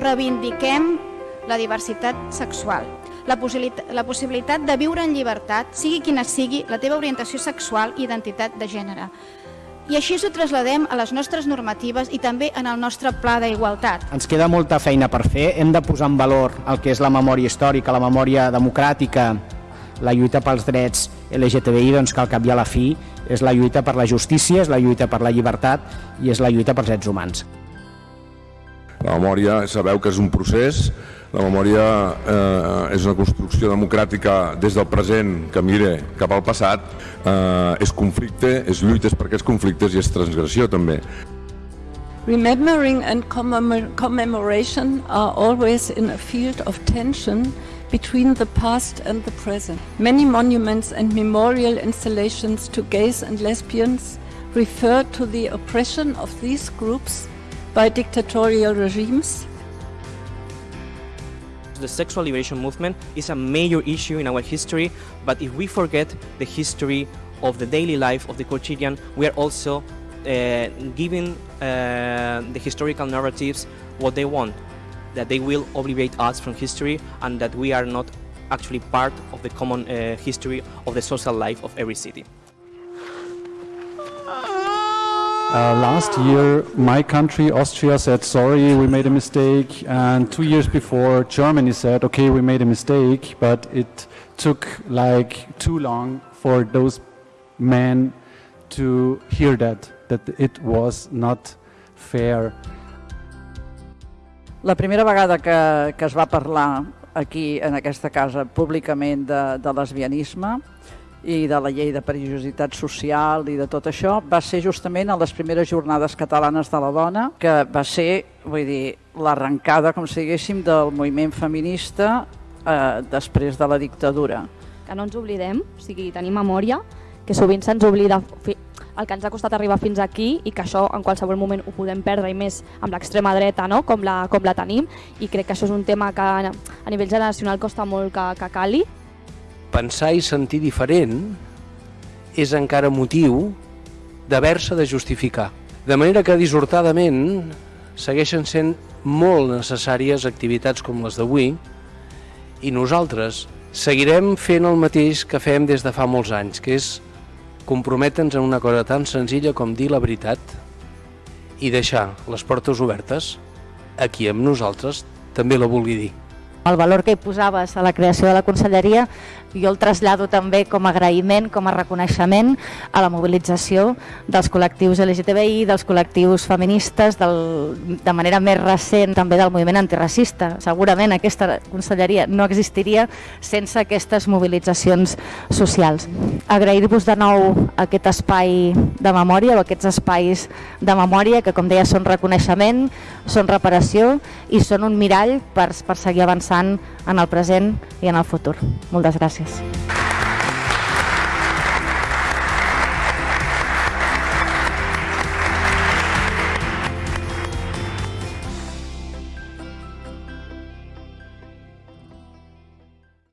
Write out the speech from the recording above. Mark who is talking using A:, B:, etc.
A: reivindiquem la diversitat sexual, la, possibilitat, la possibilitat de viure en llibertat, sigui quina sigui la teva orientació sexual i identitat de gènere. I així ho trasladem a les nostres normatives i també en el nostre pla d'igualtat.
B: Ens queda molta feina per fer, hem de posar en valor el que és la memòria històrica, la memòria democràtica, la lluita pels drets LGTBI, doncs que al cap i a la fi és la lluita per la justícia, és la lluita per la llibertat i és la lluita pels drets humans.
C: La memòria, sabeu que és un procés, la memòria eh, és una construcció democràtica des del present que mire cap al passat, eh, és conflicte, és lluites per aquests conflictes i és transgressió també.
D: Remembering and commemoration are always in a field of tension between the past and the present. Many monuments and memorial installations to gays and lesbians refer to the oppression of these groups by dictatorial regimes
E: the sexual liberation movement is a major issue in our history, but if we forget the history of the daily life of the quotidian, we are also uh, giving uh, the historical narratives what they want, that they will obligate us from history and that we are not actually part of the common uh, history of the social life of every city.
F: Uh, last year, my country, Austria, said, sorry, we made a mistake. And two years before, Germany said, okay, we made a mistake. But it took like too long for those men to hear that, that it was not fair.
G: La primera vegada que, que es va parlar aquí, en aquesta casa, públicament de, de lesbianisme, i de la llei de perillositat social i de tot això, va ser justament a les primeres jornades catalanes de la dona, que va ser, vull dir, l'arrencada, com si diguéssim, del moviment feminista eh, després de la dictadura.
H: Que no ens oblidem, o sigui, tenim memòria, que sovint se'ns oblida el que ens ha costat arribar fins aquí i que això en qualsevol moment ho podem perdre i més amb l'extrema dreta no? com, la, com la tenim i crec que això és un tema que a nivell generacional costa molt que, que cali
I: pensar i sentir diferent és encara motiu d'haver-se de justificar. De manera que dissortadament segueixen sent molt necessàries activitats com les d'avui i nosaltres seguirem fent el mateix que fem des de fa molts anys, que és comprometre'ns en una cosa tan senzilla com dir la veritat i deixar les portes obertes a qui amb nosaltres també la vulgui dir.
J: El valor que hi posaves a la creació de la conselleria jo el trasllado també com a agraïment, com a reconeixement a la mobilització dels col·lectius LGTBI, dels col·lectius feministes, del, de manera més recent també del moviment antiracista. Segurament aquesta conselleria no existiria sense aquestes mobilitzacions socials. Agrair-vos de nou aquest espai de memòria o aquests espais de memòria que, com deia, són reconeixement, són reparació i són un mirall per, per seguir avançant en el present i en el futur. Moltes gràcies.